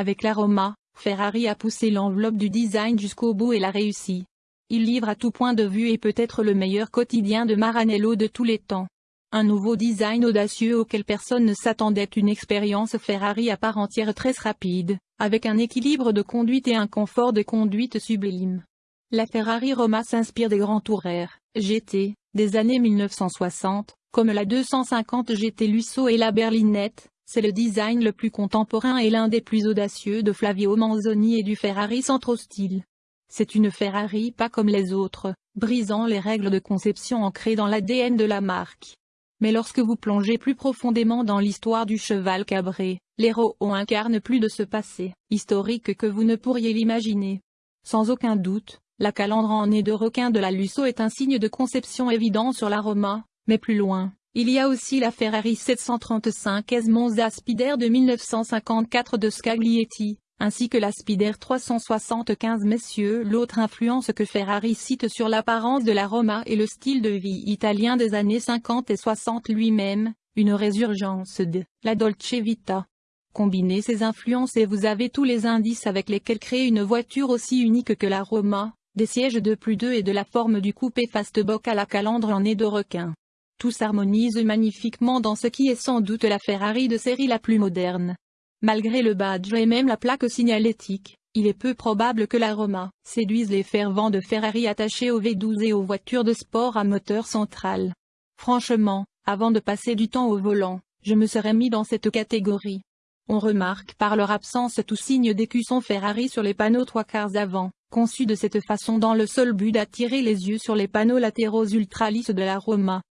Avec l'aroma, Ferrari a poussé l'enveloppe du design jusqu'au bout et l'a réussi. Il livre à tout point de vue et peut être le meilleur quotidien de Maranello de tous les temps. Un nouveau design audacieux auquel personne ne s'attendait une expérience Ferrari à part entière très rapide, avec un équilibre de conduite et un confort de conduite sublime. La Ferrari Roma s'inspire des grands touraires, GT, des années 1960, comme la 250 GT Lusso et la Berlinette, c'est le design le plus contemporain et l'un des plus audacieux de Flavio Manzoni et du Ferrari Centro Style. C'est une Ferrari pas comme les autres, brisant les règles de conception ancrées dans l'ADN de la marque. Mais lorsque vous plongez plus profondément dans l'histoire du cheval cabré, l'héros incarne plus de ce passé, historique que vous ne pourriez l'imaginer. Sans aucun doute, la calandre en nez de requin de la Lusso est un signe de conception évident sur la Roma, mais plus loin, il y a aussi la Ferrari 735 S Monza Spider de 1954 de Scaglietti, ainsi que la Spider 375 messieurs. L'autre influence que Ferrari cite sur l'apparence de la Roma et le style de vie italien des années 50 et 60 lui-même, une résurgence de la Dolce Vita. Combinez ces influences et vous avez tous les indices avec lesquels créer une voiture aussi unique que la Roma, des sièges de plus deux et de la forme du coupé fastback à la calandre en nez de requin. Tout s'harmonise magnifiquement dans ce qui est sans doute la Ferrari de série la plus moderne. Malgré le badge et même la plaque signalétique, il est peu probable que la Roma séduise les fervents de Ferrari attachés au V12 et aux voitures de sport à moteur central. Franchement, avant de passer du temps au volant, je me serais mis dans cette catégorie. On remarque par leur absence tout signe d'écusson Ferrari sur les panneaux trois quarts avant, conçus de cette façon dans le seul but d'attirer les yeux sur les panneaux latéraux ultra lisses de la Roma.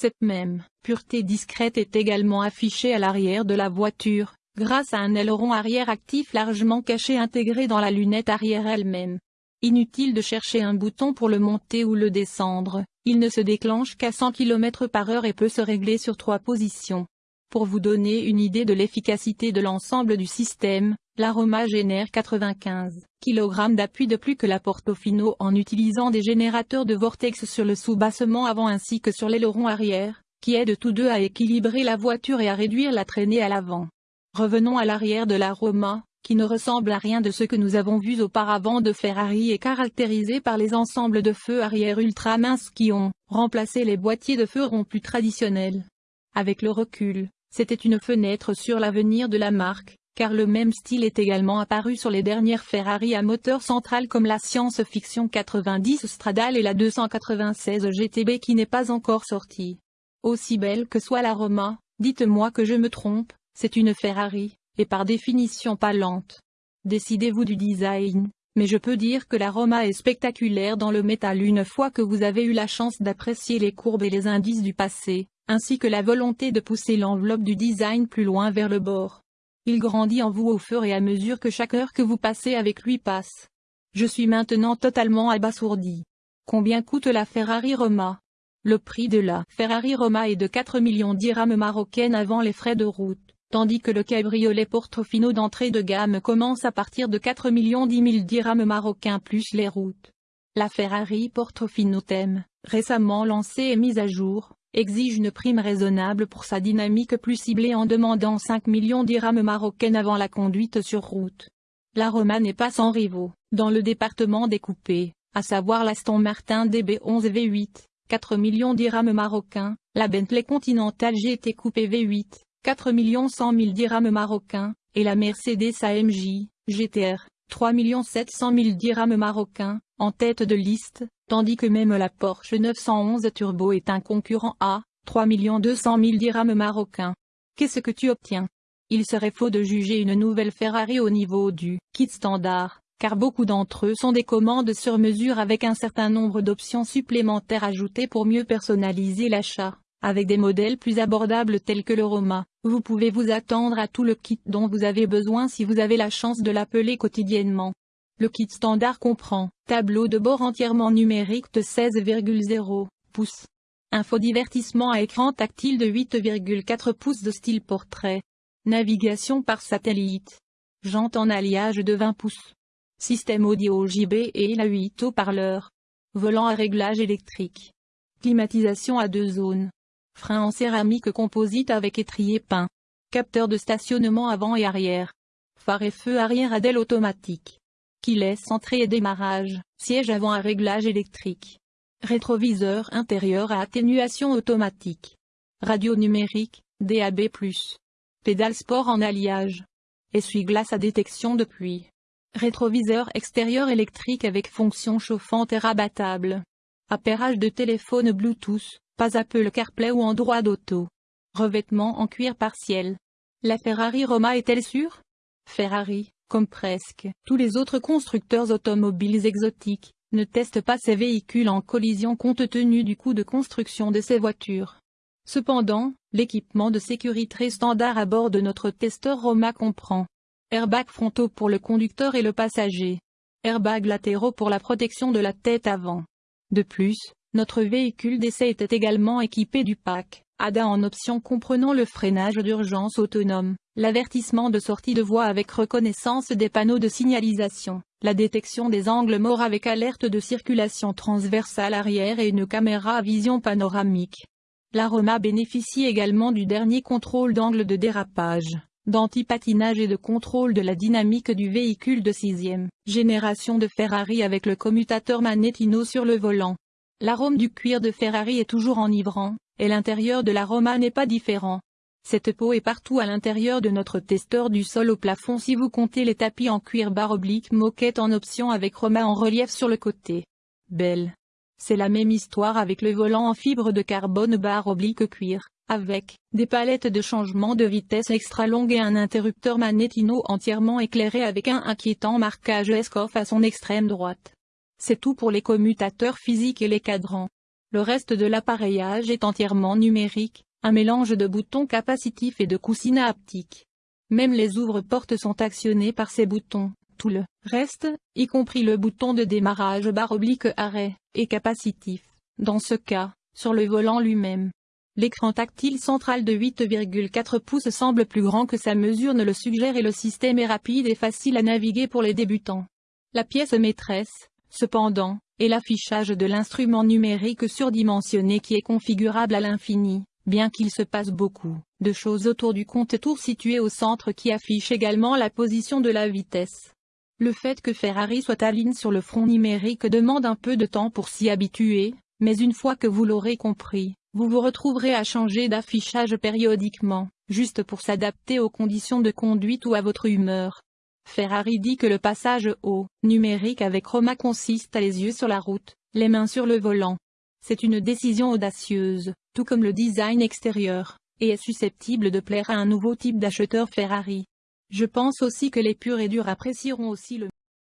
Cette même pureté discrète est également affichée à l'arrière de la voiture, grâce à un aileron arrière actif largement caché intégré dans la lunette arrière elle-même. Inutile de chercher un bouton pour le monter ou le descendre, il ne se déclenche qu'à 100 km par heure et peut se régler sur trois positions. Pour vous donner une idée de l'efficacité de l'ensemble du système, l'aroma génère 95 kg d'appui de plus que la Portofino en utilisant des générateurs de vortex sur le sous-bassement avant ainsi que sur l'aileron arrière, qui aident tous deux à équilibrer la voiture et à réduire la traînée à l'avant. Revenons à l'arrière de l'aroma, qui ne ressemble à rien de ce que nous avons vu auparavant de Ferrari et caractérisé par les ensembles de feux arrière ultra minces qui ont remplacé les boîtiers de feu ronds plus traditionnels. Avec le recul, c'était une fenêtre sur l'avenir de la marque, car le même style est également apparu sur les dernières Ferrari à moteur central comme la Science-Fiction 90 Stradale et la 296 GTB qui n'est pas encore sortie. Aussi belle que soit la Roma, dites-moi que je me trompe, c'est une Ferrari, et par définition pas lente. Décidez-vous du design, mais je peux dire que la Roma est spectaculaire dans le métal une fois que vous avez eu la chance d'apprécier les courbes et les indices du passé, ainsi que la volonté de pousser l'enveloppe du design plus loin vers le bord. Il grandit en vous au fur et à mesure que chaque heure que vous passez avec lui passe. Je suis maintenant totalement abasourdi. Combien coûte la Ferrari Roma? Le prix de la Ferrari Roma est de 4 millions d'irhams marocaines avant les frais de route, tandis que le cabriolet Portofino d'entrée de gamme commence à partir de 4 millions 10 000 dirhams marocains plus les routes. La Ferrari Portofino thème, récemment lancée et mise à jour, exige une prime raisonnable pour sa dynamique plus ciblée en demandant 5 millions d'irhams marocaines avant la conduite sur route. La Roma n'est pas sans rivaux, dans le département des coupés, à savoir l'Aston Martin DB11 V8, 4 millions d'irhams marocains, la Bentley Continental GT Coupé V8, 4 100 000 dirhams marocains, et la Mercedes AMJ, GTR, 3 700 000 dirhams marocains, en tête de liste, tandis que même la Porsche 911 Turbo est un concurrent à 3 200 000 dirhams marocains. Qu'est-ce que tu obtiens? Il serait faux de juger une nouvelle Ferrari au niveau du kit standard, car beaucoup d'entre eux sont des commandes sur mesure avec un certain nombre d'options supplémentaires ajoutées pour mieux personnaliser l'achat. Avec des modèles plus abordables tels que le Roma, vous pouvez vous attendre à tout le kit dont vous avez besoin si vous avez la chance de l'appeler quotidiennement. Le kit standard comprend tableau de bord entièrement numérique de 16,0 pouces, infodivertissement à écran tactile de 8,4 pouces de style portrait, navigation par satellite, jante en alliage de 20 pouces, système audio JB et la 8 haut-parleurs, volant à réglage électrique, climatisation à deux zones, frein en céramique composite avec étrier peint, capteur de stationnement avant et arrière, phare et feu arrière à automatique. Qui laisse entrée et démarrage, siège avant à réglage électrique. Rétroviseur intérieur à atténuation automatique. Radio numérique, DAB+. Pédale sport en alliage. Essuie-glace à détection de pluie. Rétroviseur extérieur électrique avec fonction chauffante et rabattable. Appairage de téléphone Bluetooth, pas Apple CarPlay ou Android Auto. Revêtement en cuir partiel. La Ferrari Roma est-elle sûre? Ferrari, comme presque tous les autres constructeurs automobiles exotiques, ne teste pas ses véhicules en collision compte tenu du coût de construction de ses voitures. Cependant, l'équipement de sécurité standard à bord de notre testeur Roma comprend Airbags frontaux pour le conducteur et le passager. Airbags latéraux pour la protection de la tête avant. De plus, notre véhicule d'essai était également équipé du pack ADA en option comprenant le freinage d'urgence autonome, l'avertissement de sortie de voie avec reconnaissance des panneaux de signalisation, la détection des angles morts avec alerte de circulation transversale arrière et une caméra à vision panoramique. L'aroma bénéficie également du dernier contrôle d'angle de dérapage, d'anti-patinage et de contrôle de la dynamique du véhicule de sixième génération de Ferrari avec le commutateur Manettino sur le volant. L'arôme du cuir de Ferrari est toujours enivrant, et l'intérieur de la Roma n'est pas différent. Cette peau est partout à l'intérieur de notre testeur du sol au plafond si vous comptez les tapis en cuir barre oblique moquette en option avec Roma en relief sur le côté. Belle. C'est la même histoire avec le volant en fibre de carbone barre oblique cuir, avec des palettes de changement de vitesse extra longues et un interrupteur Manettino entièrement éclairé avec un inquiétant marquage Escoff à son extrême droite. C'est tout pour les commutateurs physiques et les cadrans. Le reste de l'appareillage est entièrement numérique, un mélange de boutons capacitifs et de coussinets haptiques. Même les ouvre-portes sont actionnés par ces boutons, tout le reste, y compris le bouton de démarrage barre oblique arrêt, est capacitif, dans ce cas, sur le volant lui-même. L'écran tactile central de 8,4 pouces semble plus grand que sa mesure ne le suggère et le système est rapide et facile à naviguer pour les débutants. La pièce maîtresse, cependant, et l'affichage de l'instrument numérique surdimensionné qui est configurable à l'infini, bien qu'il se passe beaucoup de choses autour du compte-tour situé au centre qui affiche également la position de la vitesse. Le fait que Ferrari soit à sur le front numérique demande un peu de temps pour s'y habituer, mais une fois que vous l'aurez compris, vous vous retrouverez à changer d'affichage périodiquement, juste pour s'adapter aux conditions de conduite ou à votre humeur. Ferrari dit que le passage au numérique avec Roma consiste à les yeux sur la route, les mains sur le volant. C'est une décision audacieuse, tout comme le design extérieur, et est susceptible de plaire à un nouveau type d'acheteur Ferrari. Je pense aussi que les purs et durs apprécieront aussi le